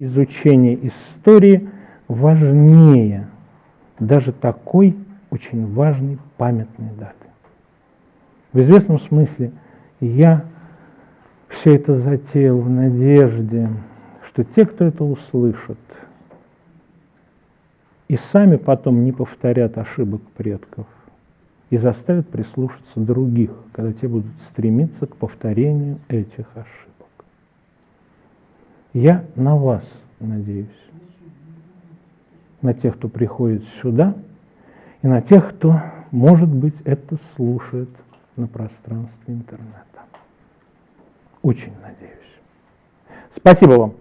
изучение истории важнее даже такой очень важной памятной даты. В известном смысле я все это затеял в надежде, что те, кто это услышат, и сами потом не повторят ошибок предков, и заставят прислушаться других, когда те будут стремиться к повторению этих ошибок. Я на вас надеюсь, на тех, кто приходит сюда, и на тех, кто, может быть, это слушает на пространстве интернета. Очень надеюсь. Спасибо вам.